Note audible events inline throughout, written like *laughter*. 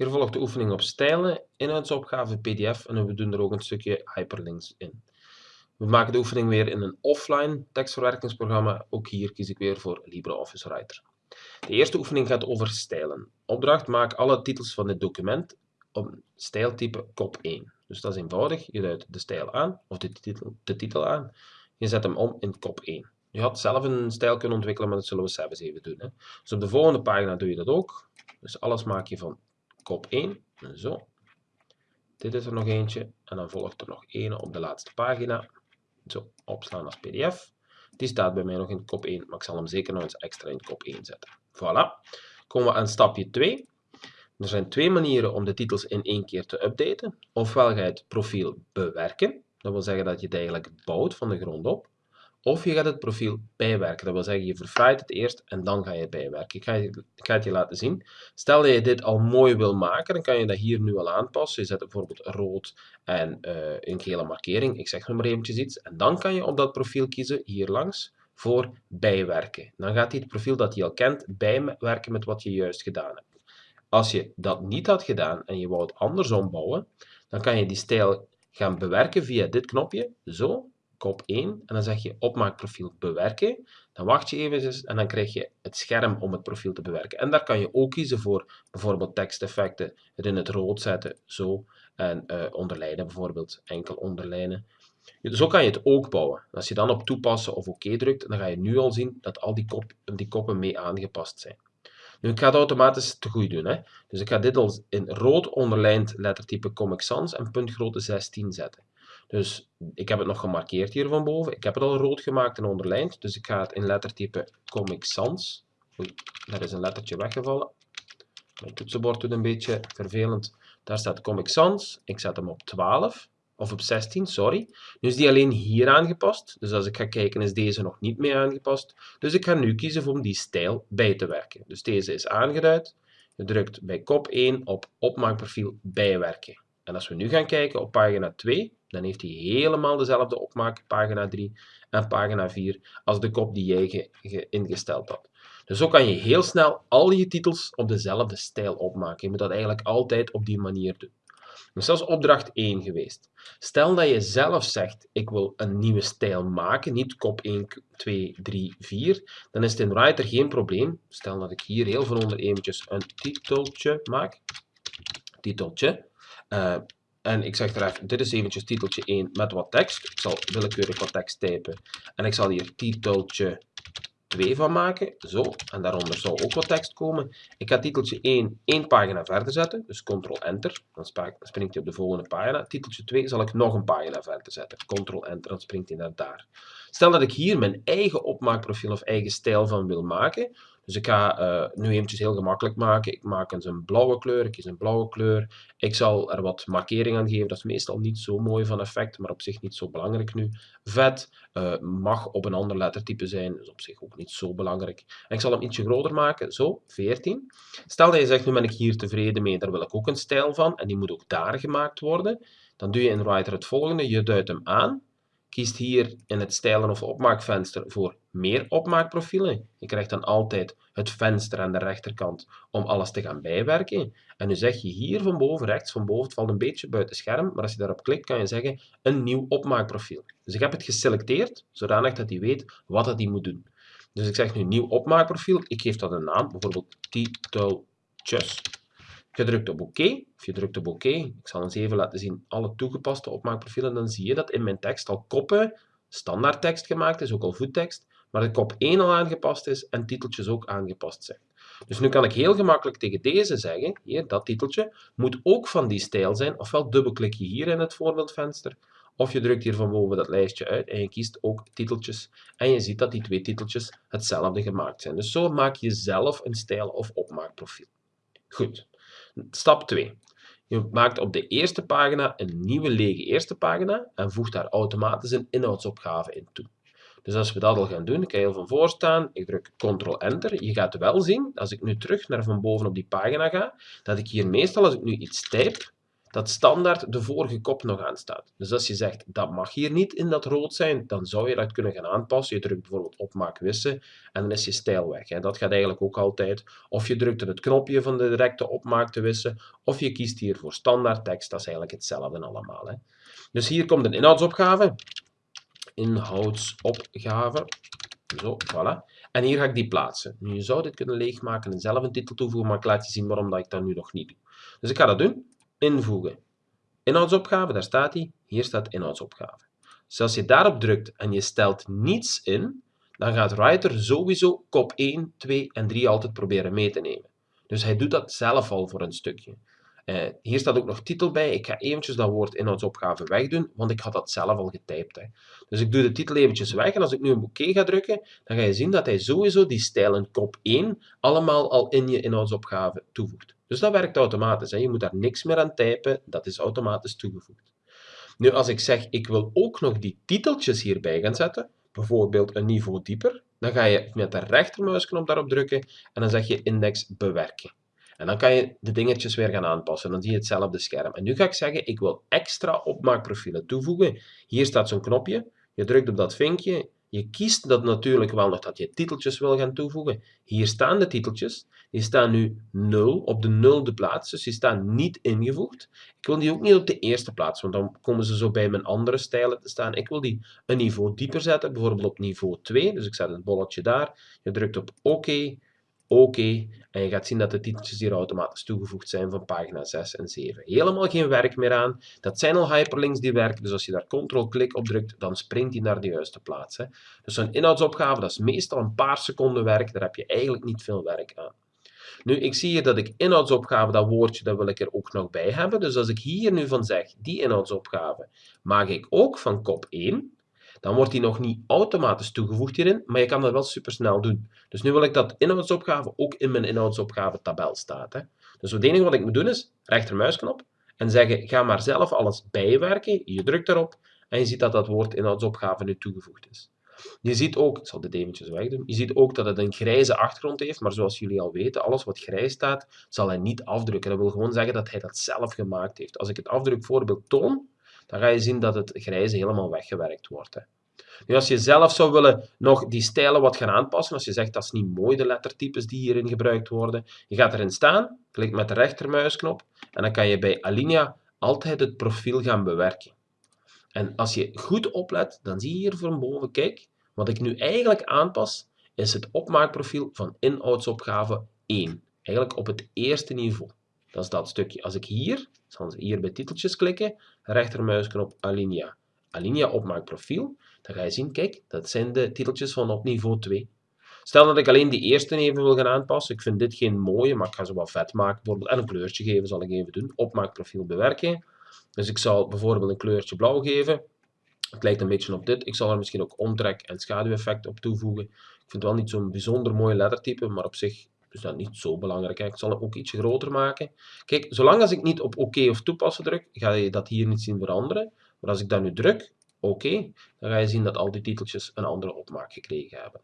Hier volgt de oefening op stijlen, inhoudsopgave PDF en we doen er ook een stukje hyperlinks in. We maken de oefening weer in een offline tekstverwerkingsprogramma. Ook hier kies ik weer voor LibreOffice Writer. De eerste oefening gaat over stijlen. Opdracht, maak alle titels van dit document op stijltype kop 1. Dus dat is eenvoudig. Je duidt de stijl aan, of de titel, de titel aan. Je zet hem om in kop 1. Je had zelf een stijl kunnen ontwikkelen, maar dat zullen we zelfs even doen. Hè. Dus op de volgende pagina doe je dat ook. Dus alles maak je van kop 1. Zo. Dit is er nog eentje. En dan volgt er nog één op de laatste pagina. Zo, opslaan als pdf. Die staat bij mij nog in kop 1, maar ik zal hem zeker nog eens extra in kop 1 zetten. Voilà. Komen we aan stapje 2. Er zijn twee manieren om de titels in één keer te updaten. Ofwel ga je het profiel bewerken. Dat wil zeggen dat je het eigenlijk bouwt van de grond op. Of je gaat het profiel bijwerken. Dat wil zeggen, je verfraait het eerst en dan ga je het bijwerken. Ik ga, je, ik ga het je laten zien. Stel dat je dit al mooi wil maken, dan kan je dat hier nu al aanpassen. Je zet bijvoorbeeld rood en uh, een gele markering. Ik zeg nog maar eventjes iets. En dan kan je op dat profiel kiezen, hier langs, voor bijwerken. Dan gaat hij het profiel dat hij al kent bijwerken met wat je juist gedaan hebt. Als je dat niet had gedaan en je wou het andersom bouwen, dan kan je die stijl gaan bewerken via dit knopje, zo, kop 1 en dan zeg je opmaakprofiel bewerken. Dan wacht je even en dan krijg je het scherm om het profiel te bewerken. En daar kan je ook kiezen voor bijvoorbeeld teksteffecten, het in het rood zetten, zo, en uh, onderlijnen bijvoorbeeld, enkel onderlijnen. Zo kan je het ook bouwen. Als je dan op toepassen of oké drukt, dan ga je nu al zien dat al die, kop, die koppen mee aangepast zijn. Nu, ik ga het automatisch te goed doen. Hè. Dus ik ga dit al in rood onderlijnd lettertype Comic Sans en puntgrootte 16 zetten. Dus ik heb het nog gemarkeerd hier van boven. Ik heb het al rood gemaakt en onderlijnd. Dus ik ga het in lettertype Comic Sans. Oei, daar is een lettertje weggevallen. Mijn toetsenbord doet een beetje vervelend. Daar staat Comic Sans. Ik zet hem op 12. Of op 16, sorry. Nu is die alleen hier aangepast. Dus als ik ga kijken is deze nog niet meer aangepast. Dus ik ga nu kiezen om die stijl bij te werken. Dus deze is aangeduid. Je drukt bij kop 1 op opmaakprofiel bijwerken. En als we nu gaan kijken op pagina 2, dan heeft hij helemaal dezelfde opmaak, pagina 3 en pagina 4, als de kop die jij ingesteld had. Dus zo kan je heel snel al je titels op dezelfde stijl opmaken. Je moet dat eigenlijk altijd op die manier doen. Dus dat is opdracht 1 geweest. Stel dat je zelf zegt, ik wil een nieuwe stijl maken, niet kop 1, 2, 3, 4, dan is het in Writer geen probleem. Stel dat ik hier heel veel onder eventjes een titeltje maak. Titeltje. Uh, en ik zeg er even, dit is eventjes titeltje 1 met wat tekst. Ik zal willekeurig wat tekst typen. En ik zal hier titeltje 2 van maken. Zo, en daaronder zal ook wat tekst komen. Ik ga titeltje 1 één pagina verder zetten. Dus Ctrl-Enter. Dan springt hij op de volgende pagina. Titeltje 2 zal ik nog een pagina verder zetten. Ctrl-Enter, dan springt hij naar daar. Stel dat ik hier mijn eigen opmaakprofiel of eigen stijl van wil maken. Dus ik ga uh, nu eventjes heel gemakkelijk maken. Ik maak eens een blauwe kleur, ik kies een blauwe kleur. Ik zal er wat markering aan geven. Dat is meestal niet zo mooi van effect, maar op zich niet zo belangrijk nu. Vet uh, mag op een ander lettertype zijn, dus op zich ook niet zo belangrijk. En ik zal hem ietsje groter maken, zo, 14. Stel dat je zegt, nu ben ik hier tevreden mee, daar wil ik ook een stijl van. En die moet ook daar gemaakt worden. Dan doe je in Writer het volgende, je duidt hem aan kiest hier in het stijlen of opmaakvenster voor meer opmaakprofielen. Je krijgt dan altijd het venster aan de rechterkant om alles te gaan bijwerken. En nu zeg je hier van boven, rechts van boven, het valt een beetje buiten scherm, maar als je daarop klikt kan je zeggen een nieuw opmaakprofiel. Dus ik heb het geselecteerd, zodanig dat hij weet wat hij moet doen. Dus ik zeg nu nieuw opmaakprofiel, ik geef dat een naam, bijvoorbeeld titeltjes. Je drukt op OK, of je drukt op OK. Ik zal eens even laten zien alle toegepaste opmaakprofielen. Dan zie je dat in mijn tekst al koppen, standaard tekst gemaakt is, ook al voettekst, maar de kop 1 al aangepast is en titeltjes ook aangepast zijn. Dus nu kan ik heel gemakkelijk tegen deze zeggen, hier, dat titeltje, moet ook van die stijl zijn, ofwel dubbelklik je hier in het voorbeeldvenster, of je drukt hier van boven dat lijstje uit en je kiest ook titeltjes. En je ziet dat die twee titeltjes hetzelfde gemaakt zijn. Dus zo maak je zelf een stijl of opmaakprofiel. Goed. Stap 2. Je maakt op de eerste pagina een nieuwe lege eerste pagina en voegt daar automatisch een inhoudsopgave in toe. Dus als we dat al gaan doen, ik ga heel van voor staan, ik druk Ctrl-Enter. Je gaat wel zien, als ik nu terug naar van boven op die pagina ga, dat ik hier meestal, als ik nu iets type, dat standaard de vorige kop nog aan staat. Dus als je zegt, dat mag hier niet in dat rood zijn, dan zou je dat kunnen gaan aanpassen. Je drukt bijvoorbeeld op maak wissen en dan is je stijl weg. Hè. Dat gaat eigenlijk ook altijd. Of je drukt het knopje van de directe opmaak te wissen, of je kiest hier voor standaard tekst. Dat is eigenlijk hetzelfde allemaal. Hè. Dus hier komt een inhoudsopgave. Inhoudsopgave. Zo, voilà. En hier ga ik die plaatsen. Nu, je zou dit kunnen leegmaken en zelf een titel toevoegen, maar ik laat je zien waarom dat ik dat nu nog niet doe. Dus ik ga dat doen. Invoegen. Inhoudsopgave, daar staat hij. Hier staat inhoudsopgave. Dus als je daarop drukt en je stelt niets in, dan gaat Writer sowieso kop 1, 2 en 3 altijd proberen mee te nemen. Dus hij doet dat zelf al voor een stukje. Uh, hier staat ook nog titel bij. Ik ga eventjes dat woord inhoudsopgave wegdoen, want ik had dat zelf al getypt. Hè. Dus ik doe de titel eventjes weg en als ik nu een oké ga drukken, dan ga je zien dat hij sowieso die stijlen kop 1 allemaal al in je inhoudsopgave toevoegt. Dus dat werkt automatisch. Hè. Je moet daar niks meer aan typen, dat is automatisch toegevoegd. Nu, als ik zeg, ik wil ook nog die titeltjes hierbij gaan zetten, bijvoorbeeld een niveau dieper, dan ga je met de rechtermuisknop daarop drukken en dan zeg je index bewerken. En dan kan je de dingetjes weer gaan aanpassen. Dan zie je hetzelfde scherm. En nu ga ik zeggen, ik wil extra opmaakprofielen toevoegen. Hier staat zo'n knopje. Je drukt op dat vinkje. Je kiest dat natuurlijk wel nog dat je titeltjes wil gaan toevoegen. Hier staan de titeltjes. Die staan nu 0 op de nulde plaats, dus die staan niet ingevoegd. Ik wil die ook niet op de eerste plaats, want dan komen ze zo bij mijn andere stijlen te staan. Ik wil die een niveau dieper zetten, bijvoorbeeld op niveau 2. Dus ik zet het bolletje daar. Je drukt op OK oké. En je gaat zien dat de titeltjes hier automatisch toegevoegd zijn van pagina 6 en 7. Helemaal geen werk meer aan. Dat zijn al hyperlinks die werken, dus als je daar ctrl-klik op drukt, dan springt die naar de juiste plaats. Hè. Dus zo'n inhoudsopgave, dat is meestal een paar seconden werk, daar heb je eigenlijk niet veel werk aan. Nu, ik zie hier dat ik inhoudsopgave, dat woordje, dat wil ik er ook nog bij hebben. Dus als ik hier nu van zeg, die inhoudsopgave, maak ik ook van kop 1 dan wordt die nog niet automatisch toegevoegd hierin, maar je kan dat wel supersnel doen. Dus nu wil ik dat inhoudsopgave ook in mijn inhoudsopgave tabel staat. Hè. Dus het enige wat ik moet doen is rechtermuisknop en zeggen ga maar zelf alles bijwerken. Je drukt erop en je ziet dat dat woord inhoudsopgave nu toegevoegd is. Je ziet ook, ik zal dit eventjes wegdoen, je ziet ook dat het een grijze achtergrond heeft, maar zoals jullie al weten, alles wat grijs staat, zal hij niet afdrukken. Dat wil gewoon zeggen dat hij dat zelf gemaakt heeft. Als ik het afdrukvoorbeeld toon, dan ga je zien dat het grijze helemaal weggewerkt wordt. Hè. Nu, als je zelf zou willen nog die stijlen wat gaan aanpassen, als je zegt dat is niet mooi, de lettertypes die hierin gebruikt worden, je gaat erin staan, klik met de rechtermuisknop en dan kan je bij Alinea altijd het profiel gaan bewerken. En als je goed oplet, dan zie je hier van boven, kijk, wat ik nu eigenlijk aanpas, is het opmaakprofiel van inhoudsopgave 1. Eigenlijk op het eerste niveau. Dat is dat stukje. Als ik hier, zal hier bij titeltjes klikken, rechtermuisknop Alinea. Alinea opmaakprofiel, dan ga je zien, kijk, dat zijn de titeltjes van op niveau 2. Stel dat ik alleen die eerste even wil gaan aanpassen. Ik vind dit geen mooie, maar ik ga ze wat vet maken. Bijvoorbeeld, en een kleurtje geven zal ik even doen. Opmaakprofiel bewerken. Dus ik zal bijvoorbeeld een kleurtje blauw geven. Het lijkt een beetje op dit. Ik zal er misschien ook omtrek en schaduweffect op toevoegen. Ik vind het wel niet zo'n bijzonder mooi lettertype, maar op zich is dat niet zo belangrijk. Ik zal hem ook ietsje groter maken. Kijk, zolang als ik niet op oké of toepassen druk, ga je dat hier niet zien veranderen. Maar als ik dat nu druk, oké, dan ga je zien dat al die titeltjes een andere opmaak gekregen hebben.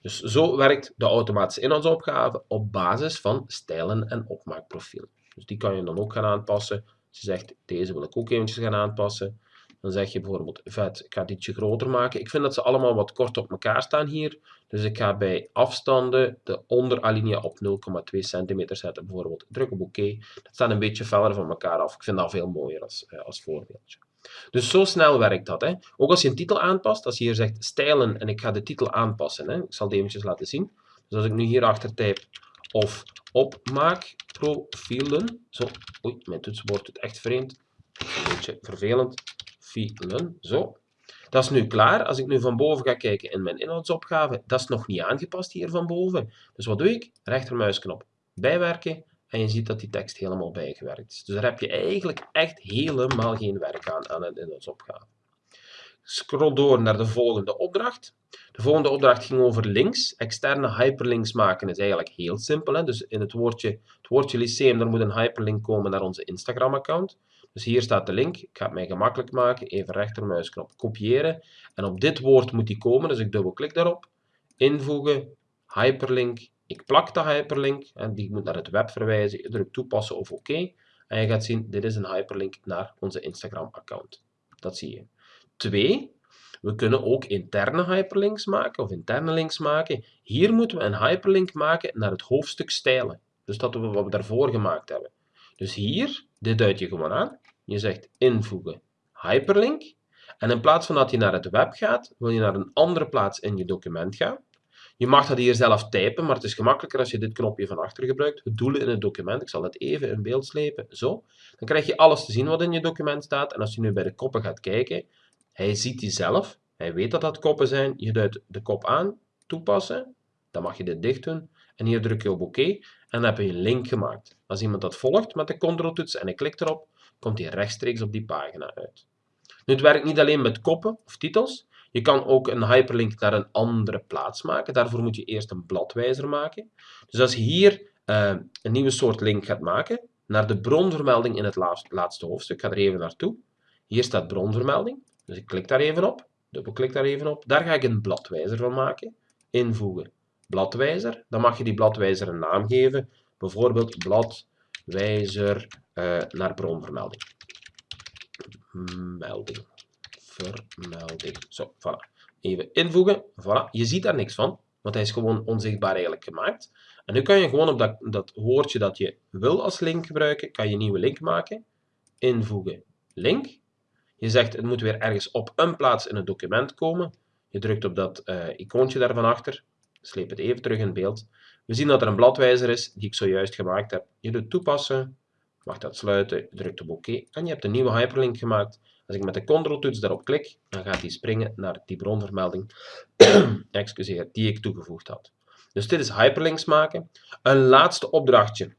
Dus zo werkt de automatische inhoudsopgave op basis van stijlen en opmaakprofielen. Dus die kan je dan ook gaan aanpassen. Als je zegt, deze wil ik ook eventjes gaan aanpassen, dan zeg je bijvoorbeeld, vet, ik ga het ietsje groter maken. Ik vind dat ze allemaal wat kort op elkaar staan hier. Dus ik ga bij afstanden de onderalinea op 0,2 centimeter zetten. Bijvoorbeeld, druk op oké. Dat staat een beetje verder van elkaar af. Ik vind dat veel mooier als, eh, als voorbeeldje. Dus zo snel werkt dat. Hè. Ook als je een titel aanpast, als je hier zegt stijlen en ik ga de titel aanpassen. Hè. Ik zal die eventjes laten zien. Dus als ik nu hierachter type of opmaakprofielen. Zo, oei, mijn toetsenbord doet echt vreemd. Een beetje vervelend. Zo. Dat is nu klaar. Als ik nu van boven ga kijken in mijn inhoudsopgave, dat is nog niet aangepast hier van boven. Dus wat doe ik? Rechtermuisknop bijwerken en je ziet dat die tekst helemaal bijgewerkt is. Dus daar heb je eigenlijk echt helemaal geen werk aan, aan een inhoudsopgave. Scroll door naar de volgende opdracht. De volgende opdracht ging over links. Externe hyperlinks maken is eigenlijk heel simpel. Hè? Dus in het woordje, het woordje lyceum, daar moet een hyperlink komen naar onze Instagram-account. Dus hier staat de link. Ik ga het mij gemakkelijk maken. Even rechtermuisknop kopiëren. En op dit woord moet die komen, dus ik dubbelklik daarop. Invoegen, hyperlink. Ik plak de hyperlink en die moet naar het web verwijzen. Je drukt toepassen of oké. En je gaat zien, dit is een hyperlink naar onze Instagram account. Dat zie je. Twee, we kunnen ook interne hyperlinks maken of interne links maken. Hier moeten we een hyperlink maken naar het hoofdstuk stijlen. Dus dat we wat we daarvoor gemaakt hebben. Dus hier, dit duid je gewoon aan. Je zegt invoegen hyperlink. En in plaats van dat je naar het web gaat, wil je naar een andere plaats in je document gaan. Je mag dat hier zelf typen, maar het is gemakkelijker als je dit knopje van achter gebruikt. Het doelen in het document, ik zal het even in beeld slepen, zo. Dan krijg je alles te zien wat in je document staat. En als je nu bij de koppen gaat kijken, hij ziet die zelf. Hij weet dat dat koppen zijn. Je duidt de kop aan, toepassen. Dan mag je dit dicht doen. En hier druk je op oké. en dan heb je een link gemaakt. Als iemand dat volgt met de control-toets en ik klik erop, komt hij rechtstreeks op die pagina uit. Nu, het werkt niet alleen met koppen of titels. Je kan ook een hyperlink naar een andere plaats maken. Daarvoor moet je eerst een bladwijzer maken. Dus als je hier uh, een nieuwe soort link gaat maken, naar de bronvermelding in het laatste hoofdstuk, ik ga er even naartoe. Hier staat bronvermelding, dus ik klik daar even op, dubbelklik daar even op. Daar ga ik een bladwijzer van maken. Invoegen bladwijzer. Dan mag je die bladwijzer een naam geven, bijvoorbeeld bladwijzer uh, naar bronvermelding. Melding vermelding. Zo, voilà. Even invoegen. Voilà. Je ziet daar niks van, want hij is gewoon onzichtbaar eigenlijk gemaakt. En nu kan je gewoon op dat, dat woordje dat je wil als link gebruiken, kan je een nieuwe link maken. Invoegen link. Je zegt het moet weer ergens op een plaats in het document komen. Je drukt op dat uh, icoontje daarvan achter. Sleep het even terug in beeld. We zien dat er een bladwijzer is die ik zojuist gemaakt heb. Je doet toepassen, mag dat sluiten, drukt op oké en je hebt een nieuwe hyperlink gemaakt als ik met de control-toets daarop klik, dan gaat hij springen naar die bronvermelding *clears throat* die ik toegevoegd had. Dus dit is hyperlinks maken. Een laatste opdrachtje,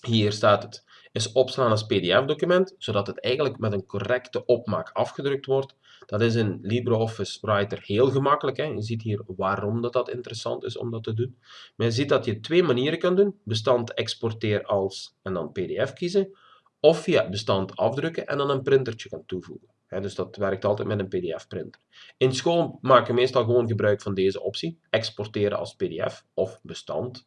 hier staat het, is opslaan als pdf-document, zodat het eigenlijk met een correcte opmaak afgedrukt wordt. Dat is in LibreOffice Writer heel gemakkelijk. Hè. Je ziet hier waarom dat, dat interessant is om dat te doen. Maar je ziet dat je twee manieren kan doen. Bestand exporteer als en dan pdf kiezen of via bestand afdrukken en dan een printertje gaan toevoegen. dus dat werkt altijd met een pdf-printer. In school maken we meestal gewoon gebruik van deze optie, exporteren als pdf of bestand,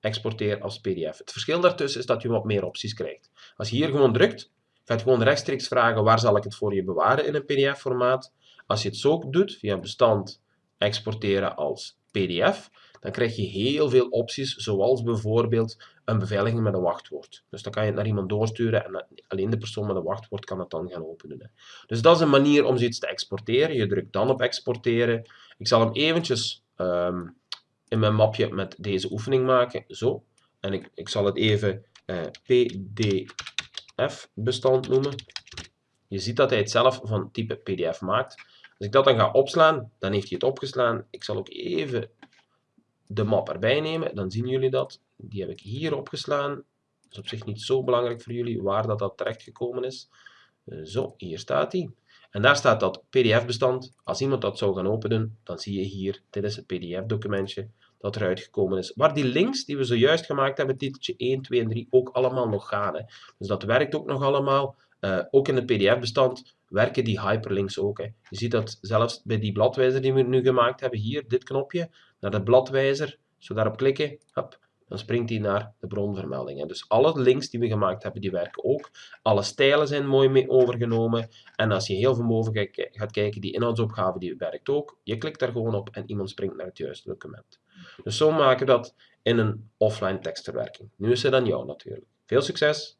exporteren als pdf. Het verschil daartussen is dat je wat meer opties krijgt. Als je hier gewoon drukt, gaat gewoon rechtstreeks vragen waar zal ik het voor je bewaren in een pdf-formaat. Als je het zo doet, via bestand exporteren als pdf, dan krijg je heel veel opties, zoals bijvoorbeeld een beveiliging met een wachtwoord. Dus dan kan je het naar iemand doorsturen en alleen de persoon met een wachtwoord kan het dan gaan openen. Dus dat is een manier om zoiets te exporteren. Je drukt dan op exporteren. Ik zal hem eventjes um, in mijn mapje met deze oefening maken. Zo. En ik, ik zal het even uh, pdf-bestand noemen. Je ziet dat hij het zelf van type pdf maakt. Als ik dat dan ga opslaan, dan heeft hij het opgeslaan. Ik zal ook even de map erbij nemen, dan zien jullie dat. Die heb ik hier opgeslaan. Dat is op zich niet zo belangrijk voor jullie waar dat, dat terecht gekomen is. Eh, zo, hier staat die. En daar staat dat pdf-bestand. Als iemand dat zou gaan openen, dan zie je hier, dit is het pdf-documentje dat eruit gekomen is. Waar die links die we zojuist gemaakt hebben, titeltje 1, 2 en 3, ook allemaal nog gaan. Hè. Dus dat werkt ook nog allemaal. Uh, ook in het pdf-bestand werken die hyperlinks ook. Hè. Je ziet dat zelfs bij die bladwijzer die we nu gemaakt hebben, hier, dit knopje, naar de bladwijzer, zo daarop klikken, dan springt hij naar de bronvermelding. Hè. Dus alle links die we gemaakt hebben, die werken ook. Alle stijlen zijn mooi mee overgenomen. En als je heel van boven gaat kijken, die inhoudsopgave die werkt ook. Je klikt daar gewoon op en iemand springt naar het juiste document. Dus zo maken we dat in een offline tekstverwerking. Nu is het aan jou natuurlijk. Veel succes!